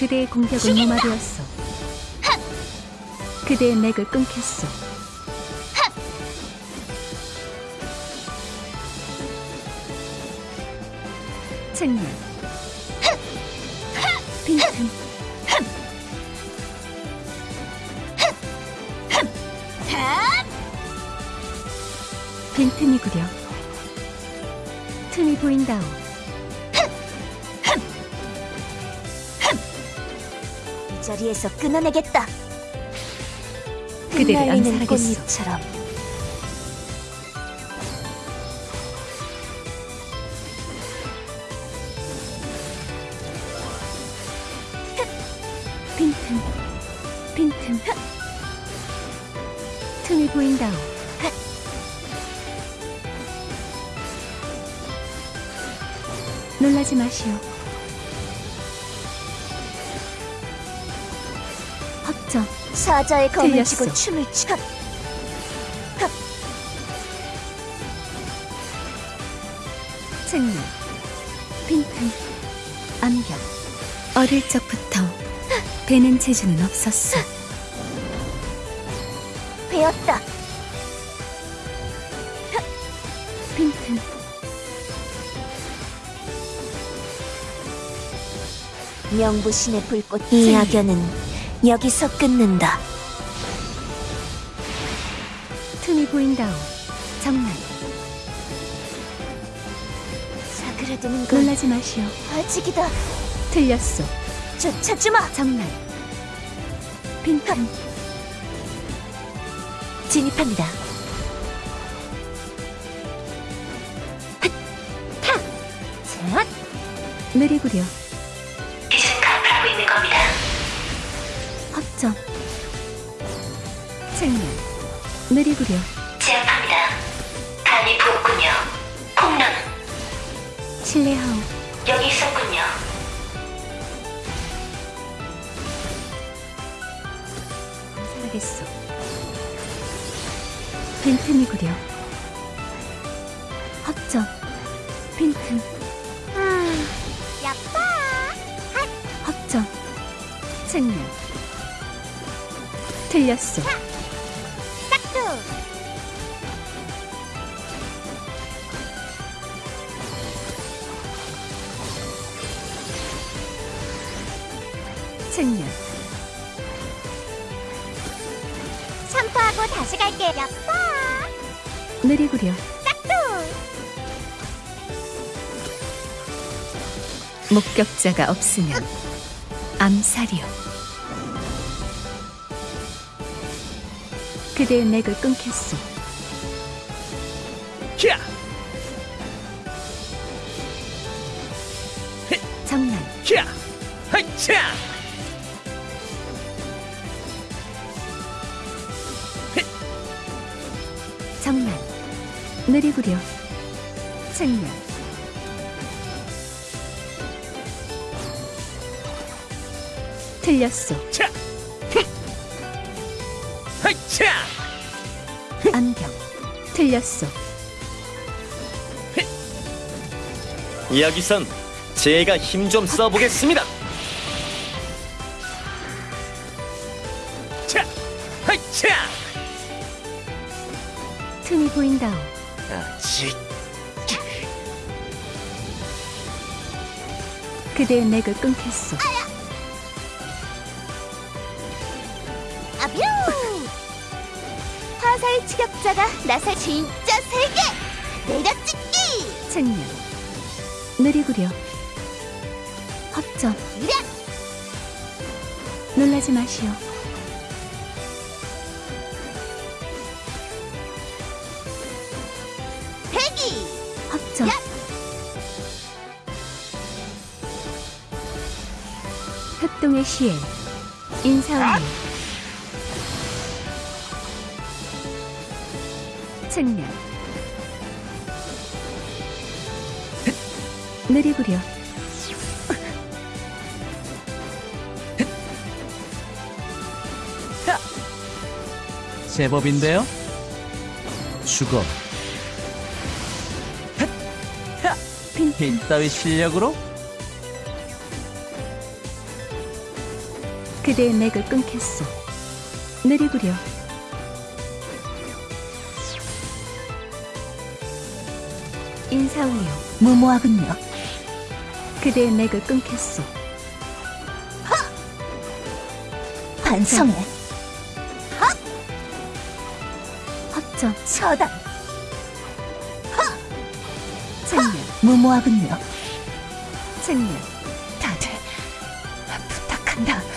그대의 공격은 무마되었소. 그대의 맥을 끊겠소. 측면. 빈틈. 빈틈이구려. 틈이 보인다오. 이 자리에서 끊어내겠다. 그대를 암살하겠소. 꽃잎처럼 빈틈, 빈틈. 틈이 보인다오. 놀라지 마시오. 확정, 사자의 검을 틀렸어. 쥐고 춤을 추. 측면, 빈틈, 암경. 어릴 적부터 배는 재주는 없었어. 배웠다. 빈틈, 명부신의 불꽃 이 악연은 여기서 끊는다. 틈이 보인다오. 정말 사그라드는 건 놀라지 마시오. 아직이다. 틀렸소. 쫓아주마. 정말 빈틈, 진입합니다. 자, 느리구려. 측면. 느리구려. 제압합니다. 간이 부었군요. 콩나는 실례하오. 여기 있었군요. 살아겠소. 빈틈이구려. 확정. 빈틈. 야빠. 확정. 측면. 틀렸소. 싹두. 측면. 샴푸하고 다시 갈게. 야빠. 느리구려. 싹두. 목격자가 없으면 암살이요. 그대의 맥을 끊겠소. 캬! 장난. 캬! 하이차! 장난. 느리구려. 측면. 틀렸소. 차! 흠! 하이차! 안경. 틀렸소. 여기선 제가 힘 좀 써보겠습니다. 차! 하이차! 틈이 보인다오. 아직 그대의 맥을 끊겠소. 추격자가 나설 진짜 세게 내려찍기! 측면. 느리구려. 확정. 이랴! 놀라지 마시오. 대기! 야! 협동의 시에 인사원님 측면 느리구려 제법인데요? 죽어. 이따위 실력으로? 그대의 맥을 끊겠소. 느리구려. 인사우요. 무모하군요. 그대의 맥을 끊겠소. 하! 반성해. 하! 확정. 처단. 하! 생명. 무모하군요. 생명. 다들 부탁한다.